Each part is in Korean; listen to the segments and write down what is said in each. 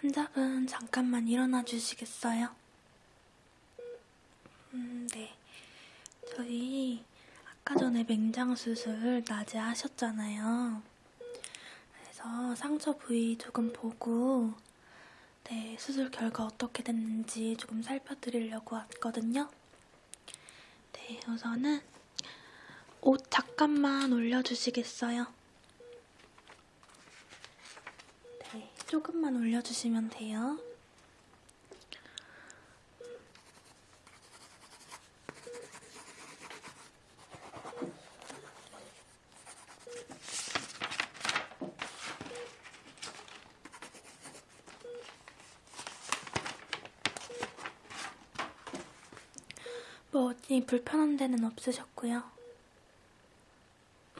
환자분 잠깐만 일어나 주시겠어요? 음, 네. 저희 아까 전에 맹장 수술 낮에 하셨잖아요. 그래서 상처 부위 조금 보고 네, 수술 결과 어떻게 됐는지 조금 살펴드리려고 왔거든요. 네, 우선은 옷 잠깐만 올려주시겠어요? 네, 조금만 올려주시면 돼요. 뭐 어디 불편한 데는 없으셨고요.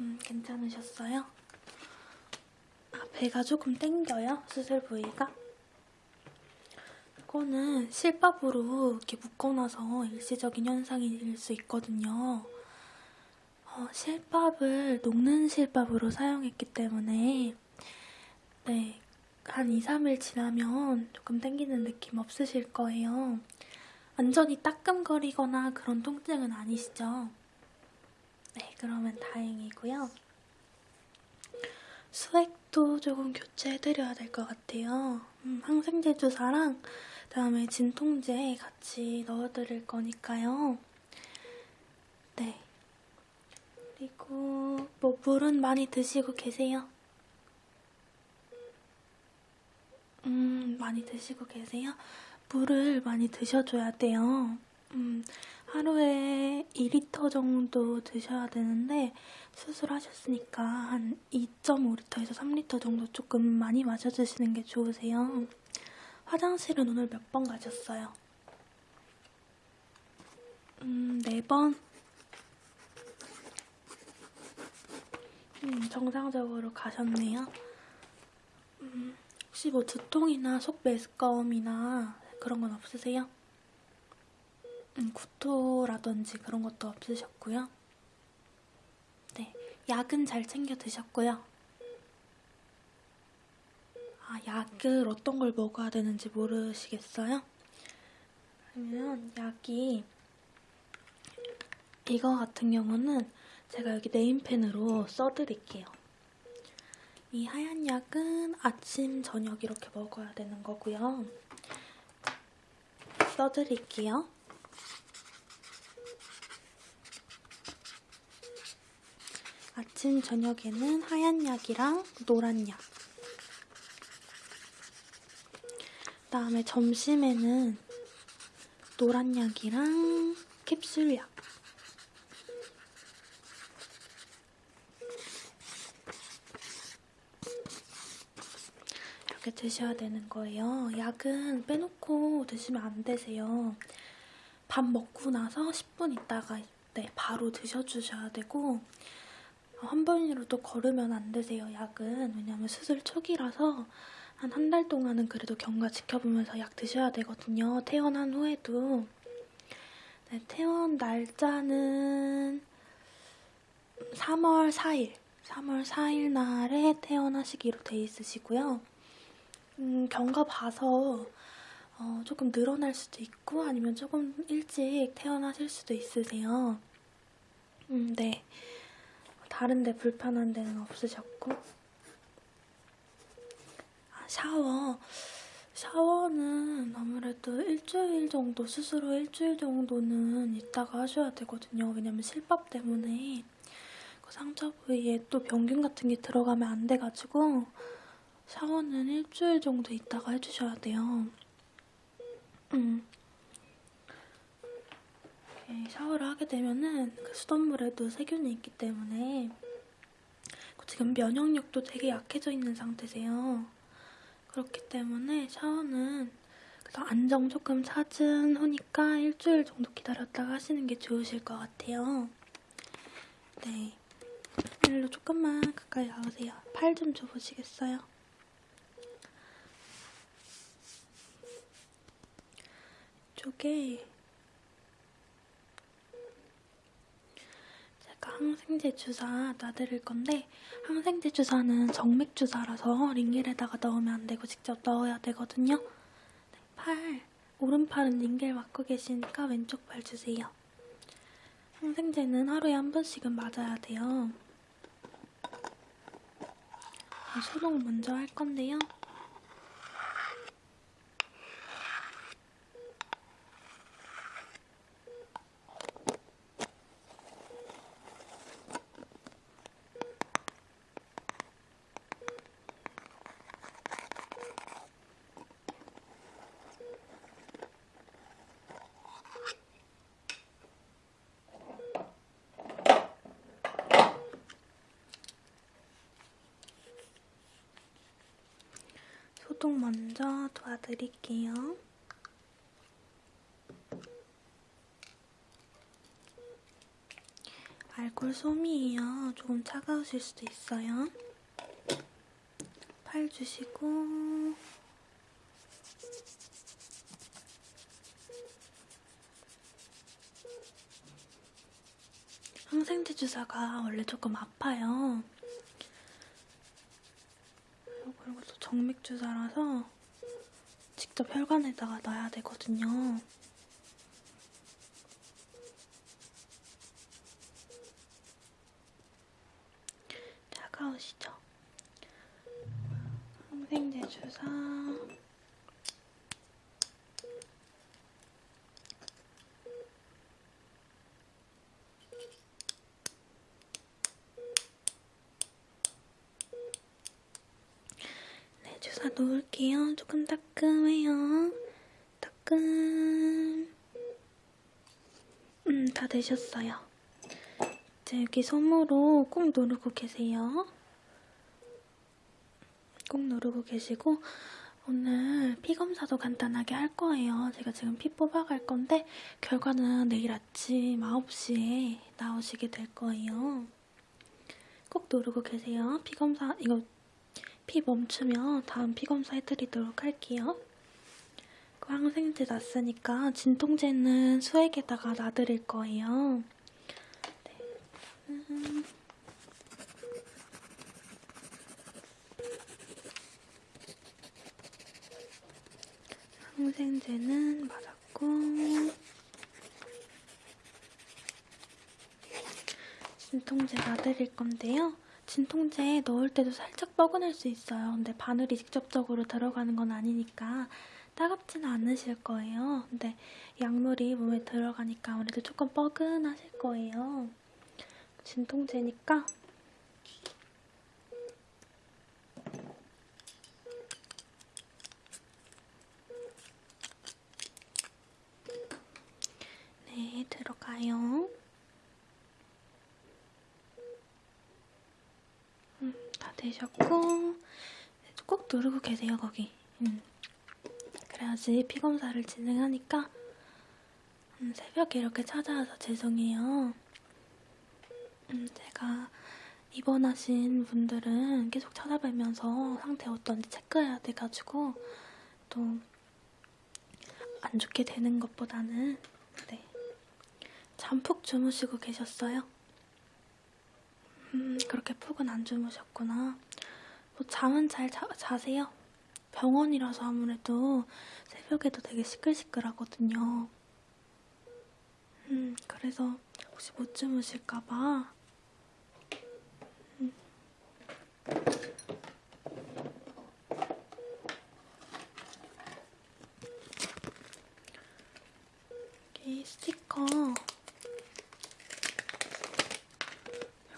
음, 괜찮으셨어요? 아, 배가 조금 땡겨요? 수술 부위가? 그거는 실밥으로 이렇게 묶어놔서 일시적인 현상일 수 있거든요. 어, 실밥을 녹는 실밥으로 사용했기 때문에 네, 한 2, 3일 지나면 조금 땡기는 느낌 없으실 거예요. 완전히 따끔거리거나 그런 통증은 아니시죠? 네, 그러면 다행이고요. 수액 도 조금 교체해드려야 될 것 같아요. 음, 항생제 주사랑 그다음에 진통제 같이 넣어드릴 거니까요. 네. 그리고 뭐 물은 많이 드시고 계세요? 음, 많이 드시고 계세요? 물을 많이 드셔줘야 돼요. 음, 하루에 2리터 정도 드셔야 되는데 수술하셨으니까 한 2.5리터에서 3리터 정도 조금 많이 마셔주시는 게 좋으세요. 화장실은 오늘 몇 번 가셨어요? 음, 4번? 음, 정상적으로 가셨네요. 음, 혹시 뭐 두통이나 속 메스꺼움이나 그런 건 없으세요? 음, 구토라든지 그런 것도 없으셨고요. 네, 약은 잘 챙겨 드셨고요. 아, 약을 어떤 걸 먹어야 되는지 모르시겠어요? 그러면 약이 이거 같은 경우는 제가 여기 네임펜으로 써드릴게요. 이 하얀 약은 아침, 저녁 이렇게 먹어야 되는 거고요. 써드릴게요. 아침, 저녁에는 하얀 약이랑 노란 약. 그 다음에 점심에는 노란 약이랑 캡슐 약. 이렇게 드셔야 되는 거예요. 약은 빼놓고 드시면 안 되세요. 밥 먹고 나서 10분 있다가 네, 바로 드셔주셔야 되고 한 번이라도 걸으면 안 되세요, 약은. 왜냐면 수술 초기라서 한 한 달 동안은 그래도 경과 지켜보면서 약 드셔야 되거든요. 퇴원한 후에도. 네, 퇴원 날짜는 3월 4일. 3월 4일 날에 퇴원하시기로 돼 있으시고요. 음, 경과 봐서 어, 조금 늘어날 수도 있고 아니면 조금 일찍 태어나실 수도 있으세요. 음, 네. 다른 데 불편한 데는 없으셨고 아, 샤워 샤워는 아무래도 일주일 정도 스스로 일주일 정도는 있다가 하셔야 되거든요. 왜냐면 실밥 때문에 그 상처 부위에 또 병균 같은 게 들어가면 안 돼가지고 샤워는 일주일 정도 있다가 해주셔야 돼요. 음. 샤워를 하게 되면은 그 수돗물에도 세균이 있기 때문에 지금 면역력도 되게 약해져 있는 상태세요. 그렇기 때문에 샤워는 그래서 안정 조금 찾은 후니까 일주일 정도 기다렸다가 하시는 게 좋으실 것 같아요. 네. 일로 조금만 가까이 나오세요. 팔 좀 줘보시겠어요? 이쪽에 있으니까 항생제 주사 놔드릴 건데 항생제 주사는 정맥 주사라서 링겔에다가 넣으면 안 되고 직접 넣어야 되거든요. 네, 팔, 오른팔은 링겔 맞고 계시니까 왼쪽 팔 주세요. 항생제는 하루에 한 번씩은 맞아야 돼요. 네, 소독 먼저 할 건데요. 소독 먼저 도와드릴게요. 알콜 솜이에요. 조금 차가우실 수도 있어요. 팔 주시고 항생제 주사가 원래 조금 아파요. 그리고 또 정맥 주사라서 직접 혈관에다가 넣어야 되거든요. 차가우시죠? 항생제 주사 네, 주사 놓을게요. 조금 따끔해요. 따끔. 음, 다 되셨어요. 이제 여기 손으로 꾹 누르고 계세요. 꾹 누르고 계시고 오늘 피 검사도 간단하게 할 거예요. 제가 지금 피 뽑아갈 건데 결과는 내일 아침 9시에 나오시게 될 거예요. 꼭 누르고 계세요. 피 검사 이거 피 멈추면 다음 피 검사 해드리도록 할게요. 그 항생제 놨으니까 진통제는 수액에다가 놔드릴 거예요. 네. 음. 항생제는 맞았고 진통제 놔드릴 건데요. 진통제 넣을 때도 살짝 뻐근할 수 있어요. 근데 바늘이 직접적으로 들어가는 건 아니니까 따갑지는 않으실 거예요. 근데 약물이 몸에 들어가니까 아무래도 조금 뻐근하실 거예요. 진통제니까 네, 들어가요. 음, 다 되셨고 꼭 누르고 계세요, 거기. 음. 그래야지 피 검사를 진행하니까 음, 새벽에 이렇게 찾아와서 죄송해요. 음, 제가 입원하신 분들은 계속 찾아뵈면서 상태 어떤지 체크해야 돼가지고 또 안 좋게 되는 것보다는 네. 잠푹 주무시고 계셨어요? 음, 그렇게 푹은 안 주무셨구나. 뭐 잠은 잘 자, 자세요? 병원이라서 아무래도 새벽에도 되게 시끌시끌하거든요. 음, 그래서 혹시 못 주무실까봐. 음. 여기 스티커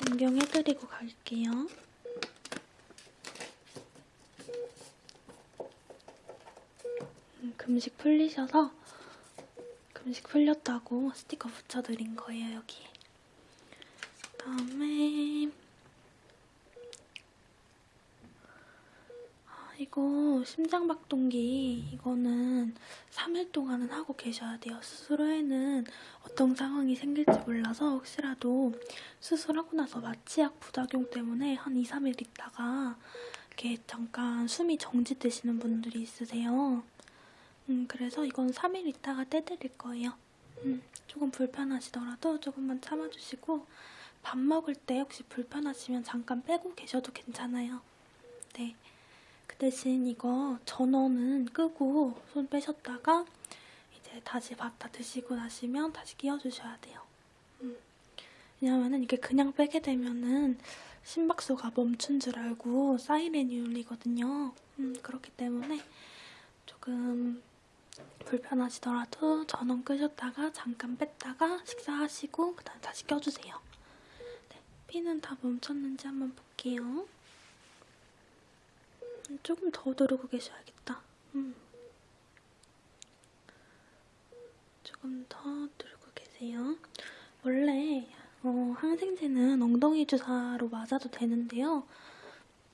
변경해드리고 갈게요. 음, 금식 풀리셔서 금식 풀렸다고 스티커 붙여드린 거예요, 여기. 그다음에 아, 이거 심장박동기 이거는 3일 동안은 하고 계셔야 돼요. 수술 후에는 어떤 상황이 생길지 몰라서 혹시라도 수술하고 나서 마취약 부작용 때문에 한 2, 3일 있다가 이렇게 잠깐 숨이 정지되시는 분들이 있으세요. 음, 그래서 이건 3일 있다가 떼드릴 거예요. 음, 조금 불편하시더라도 조금만 참아주시고 밥 먹을 때 혹시 불편하시면 잠깐 빼고 계셔도 괜찮아요. 네. 그 대신 이거 전원은 끄고 손 빼셨다가 이제 다시 밥 다 드시고 나시면 다시 끼워주셔야 돼요. 음. 왜냐면은 이게 그냥 빼게 되면은 심박수가 멈춘 줄 알고 사이렌이 울리거든요. 음, 그렇기 때문에 조금 불편하시더라도 전원 끄셨다가 잠깐 뺐다가 식사하시고 그 다음 다시 껴주세요. 네, 피는 다 멈췄는지 한번 볼게요. 음, 조금 더 누르고 계셔야겠다. 음. 조금 더 누르고 계세요. 원래 어, 항생제는 엉덩이 주사로 맞아도 되는데요.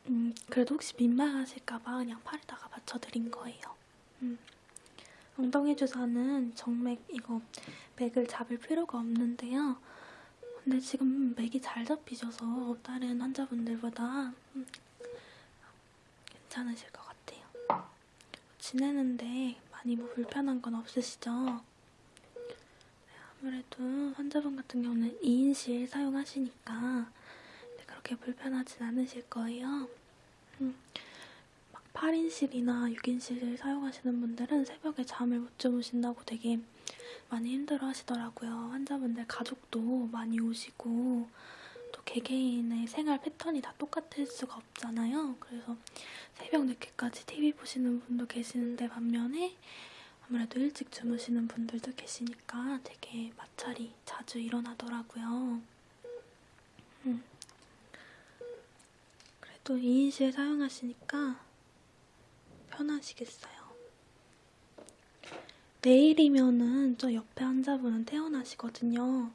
음, 그래도 혹시 민망하실까봐 그냥 팔에다가 맞춰드린 거예요. 음. 엉덩이 주사는 정맥 이거 맥을 잡을 필요가 없는데요. 근데 지금 맥이 잘 잡히셔서 다른 환자분들보다 음, 괜찮으실 것 같아요. 지내는데 많이 뭐 불편한 건 없으시죠? 네, 아무래도 환자분 같은 경우는 2인실 사용하시니까 그렇게 불편하진 않으실 거예요. 음, 막 8인실이나 6인실을 사용하시는 분들은 새벽에 잠을 못 주무신다고 되게 많이 힘들어 하시더라고요. 환자분들 가족도 많이 오시고 또 개개인의 생활 패턴이 다 똑같을 수가 없잖아요. 그래서 새벽 늦게까지 TV 보시는 분도 계시는데 반면에 아무래도 일찍 주무시는 분들도 계시니까 되게 마찰이 자주 일어나더라고요. 음. 그래도 2인실 사용하시니까 편하시겠어요. 내일이면은 저 옆에 환자분은 퇴원하시거든요.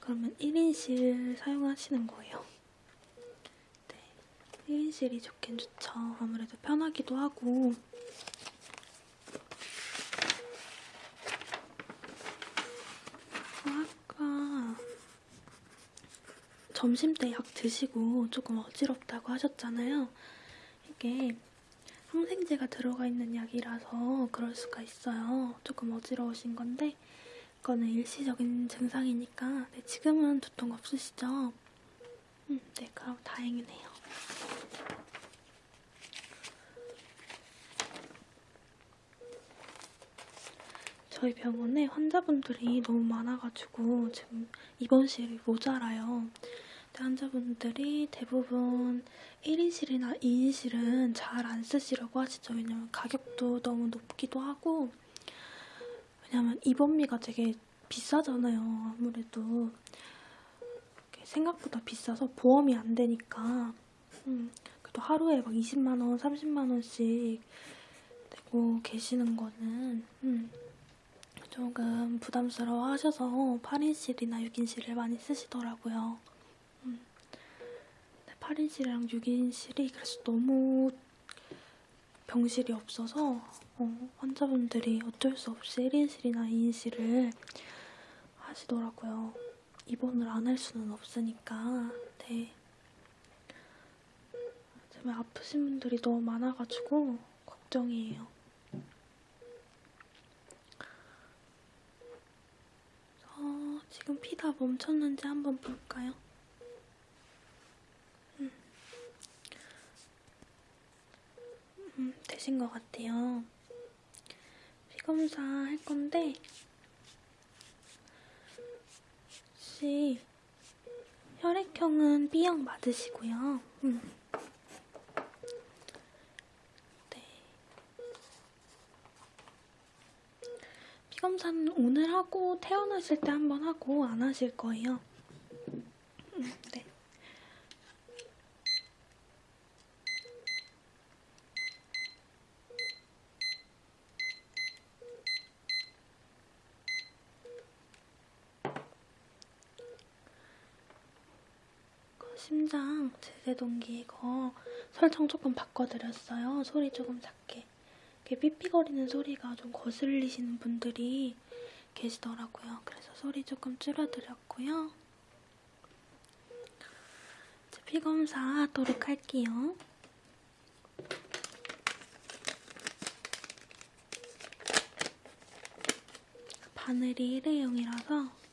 그러면 1인실 사용하시는 거예요. 네, 1인실이 좋긴 좋죠. 아무래도 편하기도 하고. 아까 점심 때 약 드시고 조금 어지럽다고 하셨잖아요. 이게 항생제가 들어가 있는 약이라서 그럴 수가 있어요. 조금 어지러우신 건데 이거는 일시적인 증상이니까 네, 지금은 두통 없으시죠? 음, 네, 그럼 다행이네요. 저희 병원에 환자분들이 너무 많아가지고 지금 입원실이 모자라요. 환자분들이 대부분 1인실이나 2인실은 잘 안 쓰시려고 하시죠. 왜냐면 가격도 너무 높기도 하고 왜냐면 입원비가 되게 비싸잖아요. 아무래도 생각보다 비싸서 보험이 안 되니까 음, 그래도 하루에 막 20만 원, 30만 원씩 내고 계시는 거는 음, 조금 부담스러워 하셔서 8인실이나 6인실을 많이 쓰시더라고요. 8인실이랑 6인실이 그래서 너무 병실이 없어서 어, 환자분들이 어쩔 수 없이 1인실이나 2인실을 하시더라고요. 입원을 안 할 수는 없으니까. 네. 정말 아프신 분들이 너무 많아가지고 걱정이에요. 어, 지금 피다 멈췄는지 한번 볼까요? 음, 되신 것 같아요. 피 검사 할 건데 혹시 혈액형은 B형 맞으시고요. 음. 네. 피 검사는 오늘 하고 태어나실 때 한번 하고 안 하실 거예요. 음, 네. 심장 제세동기 이거 설정 조금 바꿔드렸어요. 소리 조금 작게. 이렇게 삐삐거리는 소리가 좀 거슬리시는 분들이 계시더라고요. 그래서 소리 조금 줄여드렸고요. 이제 피 검사 하도록 할게요. 바늘이 일회용이라서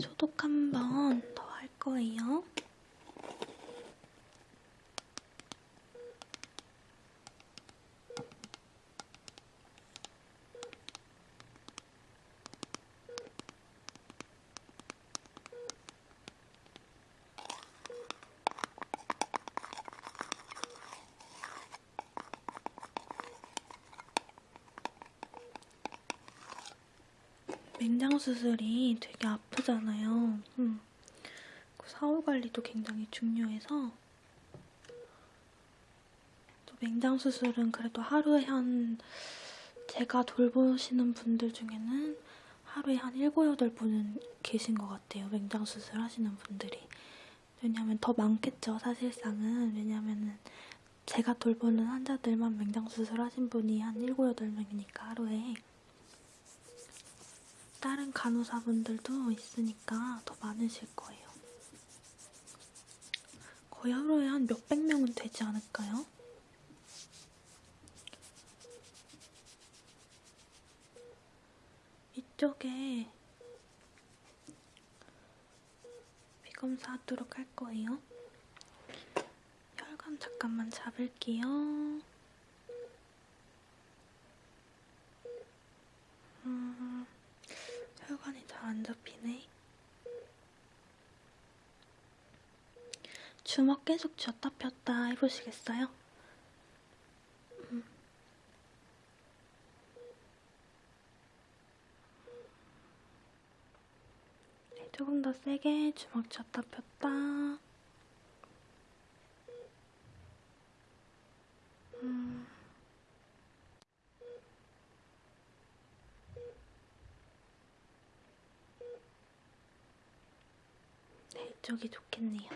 소독 한 번 더 할 거예요. 맹장 수술이 되게 아프잖아요. 음. 그 사후 관리도 굉장히 중요해서 또 맹장 수술은 그래도 하루에 한 제가 돌보시는 분들 중에는 하루에 한 7, 8분은 계신 것 같아요. 맹장 수술 하시는 분들이. 왜냐면 더 많겠죠, 사실상은. 왜냐면은 제가 돌보는 환자들만 맹장 수술 하신 분이 한 7, 8명이니까 하루에. 다른 간호사분들도 있으니까 더 많으실 거예요. 거의 하루에 한 몇백 명은 되지 않을까요? 이쪽에 비검사 하도록 할 거예요. 혈관 잠깐만 잡을게요. 음, 혈관이 잘 안 잡히네. 주먹 계속 쥐었다 폈다 해보시겠어요? 음. 네, 조금 더 세게 주먹 쥐었다 폈다. 음. 네, 이쪽이 좋겠네요.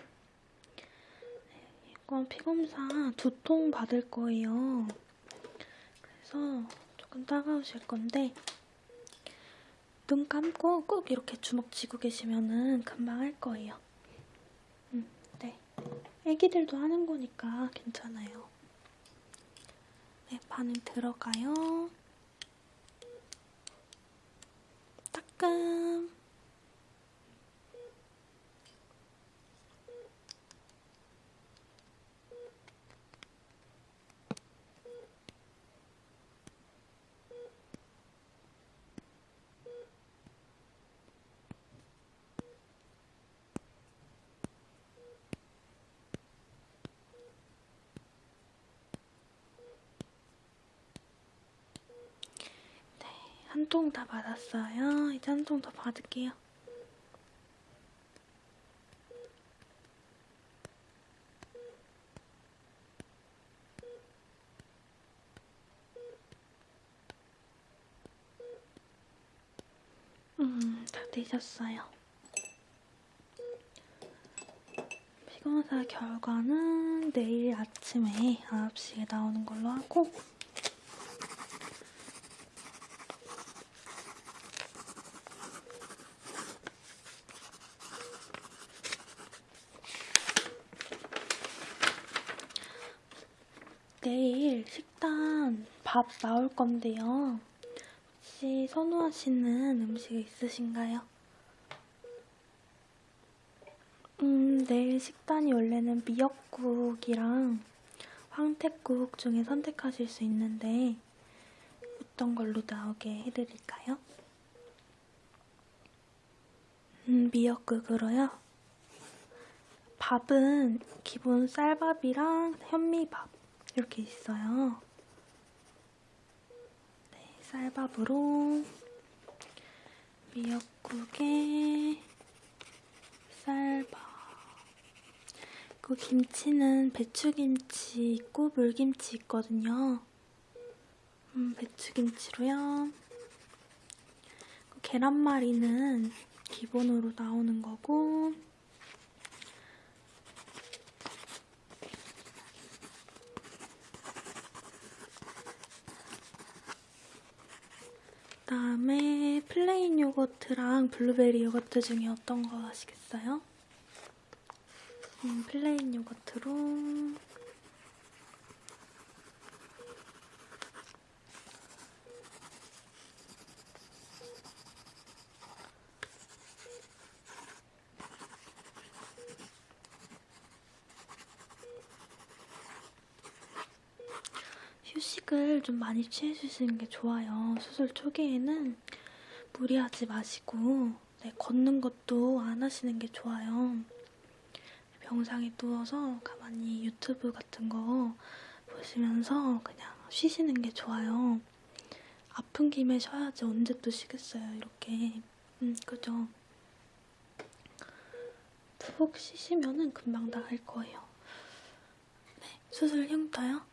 네, 이건 피검사 두통 받을 거예요. 그래서 조금 따가우실 건데 눈 감고 꼭 이렇게 주먹 쥐고 계시면은 금방 할 거예요. 음, 네. 애기들도 하는 거니까 괜찮아요. 네, 반응 들어가요. 따끔. 한 통 다 받았어요. 이제 한 통 더 받을게요. 음, 다 되셨어요. 피검사 결과는 내일 아침에 9시에 나오는 걸로 하고 내일 식단 밥 나올 건데요. 혹시 선호하시는 음식 있으신가요? 음, 내일 식단이 원래는 미역국이랑 황태국 중에 선택하실 수 있는데 어떤 걸로 나오게 해드릴까요? 음, 미역국으로요? 밥은 기본 쌀밥이랑 현미밥 이렇게 있어요. 네, 쌀밥으로 미역국에 쌀밥 그 김치는 배추김치 있고 물김치 있거든요. 음, 배추김치로요. 계란말이는 기본으로 나오는 거고 그다음에 plain yogurt랑 블루베리 요거트 중에 어떤 거 하시겠어요? 음, plain yogurt로 휴식을 좀 많이 취해주시는 게 좋아요. 수술 초기에는 무리하지 마시고 네, 걷는 것도 안 하시는 게 좋아요. 병상에 누워서 가만히 유튜브 같은 거 보시면서 그냥 쉬시는 게 좋아요. 아픈 김에 쉬어야지 언제 또 쉬겠어요, 이렇게. 음, 그죠? 푹 쉬시면은 금방 나을 거예요. 네, 수술 흉터요?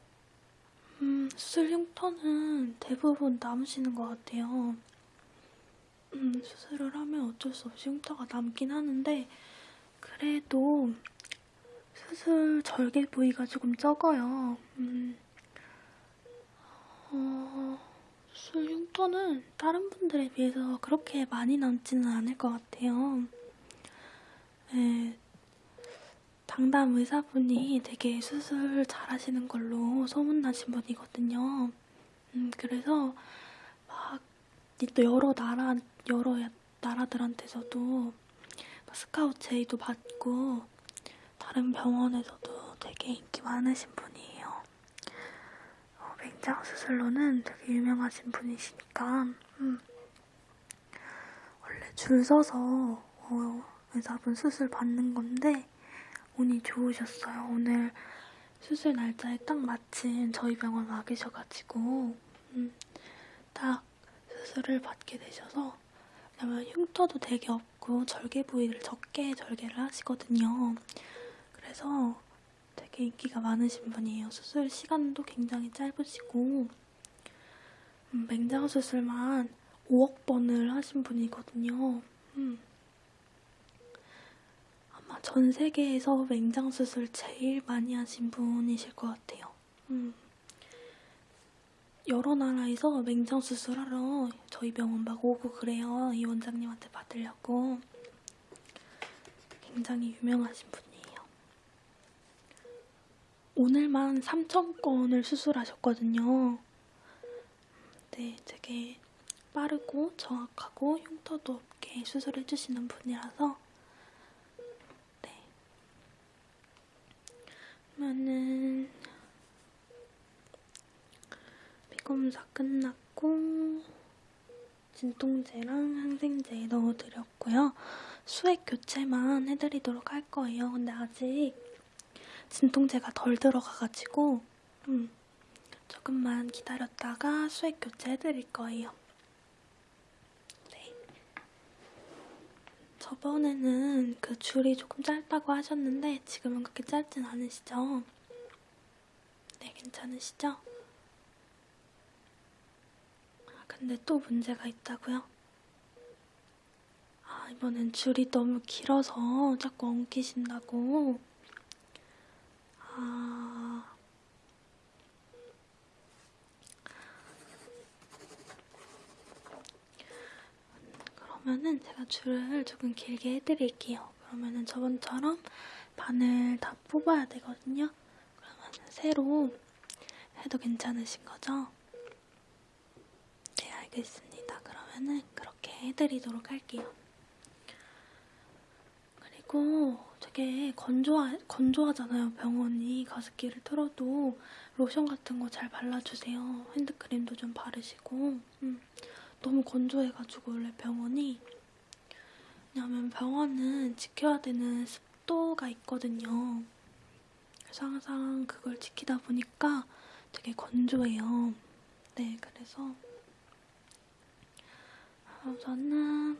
음, 수술 흉터는 대부분 남으시는 것 같아요. 음, 수술을 하면 어쩔 수 없이 흉터가 남긴 하는데, 그래도 수술 절개 부위가 조금 적어요. 음, 어, 수술 흉터는 다른 분들에 비해서 그렇게 많이 남지는 않을 것 같아요. 네, 당담 의사분이 되게 수술 잘 하시는 걸로 소문나신 분이거든요. 음, 그래서 막 또 여러 나라 여러 나라들한테서도 스카우트 제의도 받고 다른 병원에서도 되게 인기 많으신 분이에요. 어, 맹장 수술로는 되게 유명하신 분이시니까 음, 원래 줄 서서 어, 의사분 수술 받는 건데 운이 좋으셨어요. 오늘 수술 날짜에 딱 마침 저희 병원 와 계셔가지고 음, 딱 수술을 받게 되셔서 왜냐면 흉터도 되게 없고 절개 부위를 적게 절개를 하시거든요. 그래서 되게 인기가 많으신 분이에요. 수술 시간도 굉장히 짧으시고 음, 맹장 수술만 5억 번을 하신 분이거든요. 음. 전 세계에서 맹장 수술 제일 많이 하신 분이실 것 같아요. 음. 여러 나라에서 맹장 수술하러 저희 병원 막 오고 그래요. 이 원장님한테 받으려고. 굉장히 유명하신 분이에요. 오늘만 3,000건을 수술하셨거든요. 네, 되게 빠르고 정확하고 흉터도 없게 수술해주시는 분이라서 그러면은 피검사 끝났고 진통제랑 항생제 넣어드렸고요. 수액 교체만 해드리도록 할 거예요. 근데 아직 진통제가 덜 들어가가지고 음, 조금만 기다렸다가 수액 교체 해드릴 거예요. 저번에는 그 줄이 조금 짧다고 하셨는데 지금은 그렇게 짧진 않으시죠? 네, 괜찮으시죠? 근데 또 문제가 있다고요? 아, 이번엔 줄이 너무 길어서 자꾸 엉키신다고. 아. 그러면은 제가 줄을 조금 길게 해드릴게요. 그러면은 저번처럼 바늘 다 뽑아야 되거든요. 그러면 새로 해도 괜찮으신 거죠? 알겠습니다. 그러면은 그렇게 해드리도록 할게요. 그리고 되게 건조하, 건조하잖아요. 병원이 가습기를 틀어도 로션 같은 거 잘 발라주세요. 핸드크림도 좀 바르시고 음, 너무 건조해가지고 원래 병원이 왜냐면 병원은 지켜야 되는 습도가 있거든요. 그래서 항상 그걸 지키다 보니까 되게 건조해요. 네, 그래서 우선은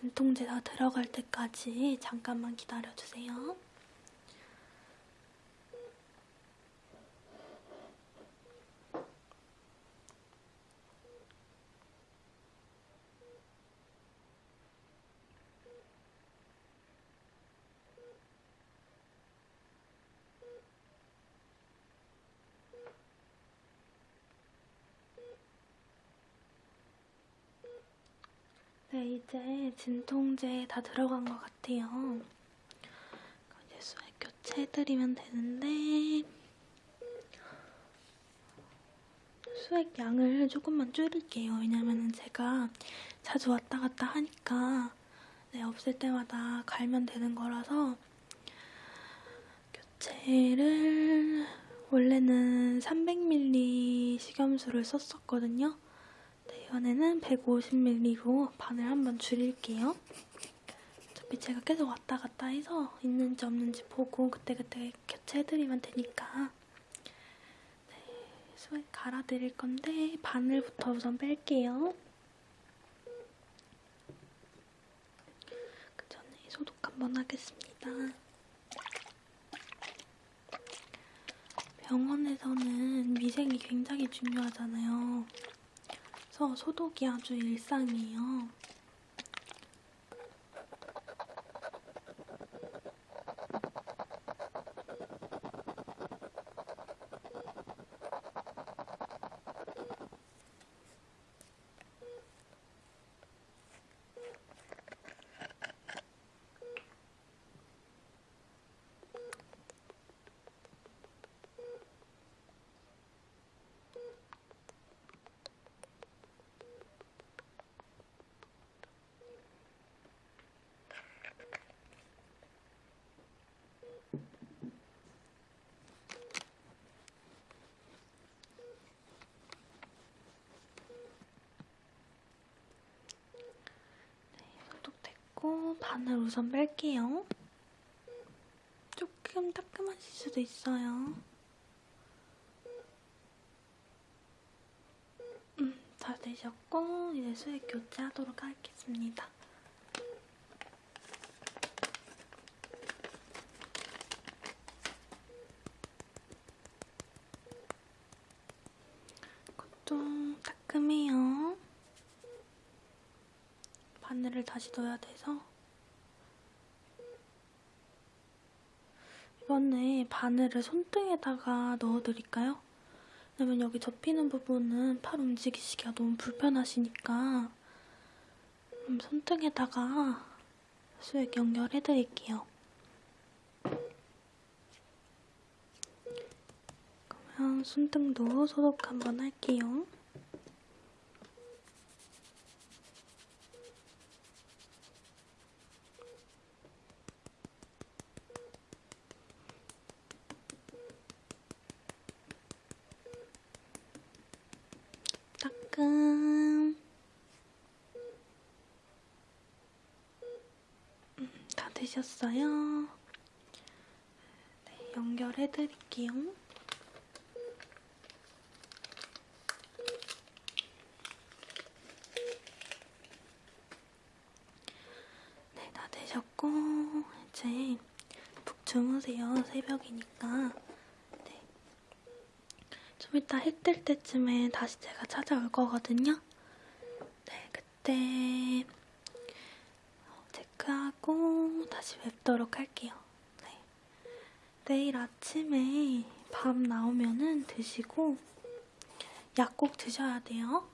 눈동자 다 들어갈 때까지 잠깐만 기다려주세요. 네, 이제 진통제 다 들어간 것 같아요. 이제 수액 교체해드리면 되는데 수액 양을 조금만 줄일게요. 왜냐면 제가 자주 왔다 갔다 하니까 네, 없을 때마다 갈면 되는 거라서 교체를 원래는 300ml 식염수를 썼었거든요. 네, 이번에는 150ml로 반을 한번 줄일게요. 어차피 제가 계속 왔다 갔다 해서 있는지 없는지 보고 그때그때 교체해드리면 되니까 네, 수액 갈아드릴 건데 바늘부터 우선 뺄게요. 그 전에 소독 한번 하겠습니다. 병원에서는 위생이 굉장히 중요하잖아요. 그래서 소독이 아주 일상이에요. 바늘 우선 뺄게요. 조금 따끔하실 수도 있어요. 음, 다 되셨고 이제 수액 교체하도록 하겠습니다. 이것도 따끔해요. 바늘을 다시 넣어야 돼서 이번에 바늘을 손등에다가 넣어드릴까요? 왜냐면 여기 접히는 부분은 팔 움직이시기가 너무 불편하시니까 음, 손등에다가 수액 연결해드릴게요. 그러면 손등도 소독 한번 할게요. 따끔 음, 다 되셨어요? 네, 연결해드릴게요. 네, 다 되셨고 이제 푹 주무세요. 새벽이니까. 네. 좀 이따 해 뜰 때쯤에 다시 제가 찾아올 거거든요. 네, 그때 체크하고 다시 뵙도록 할게요. 네. 내일 아침에 밥 나오면은 드시고 약 꼭 드셔야 돼요.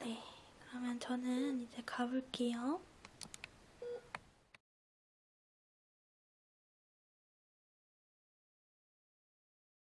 네, 그러면 저는 이제 가볼게요.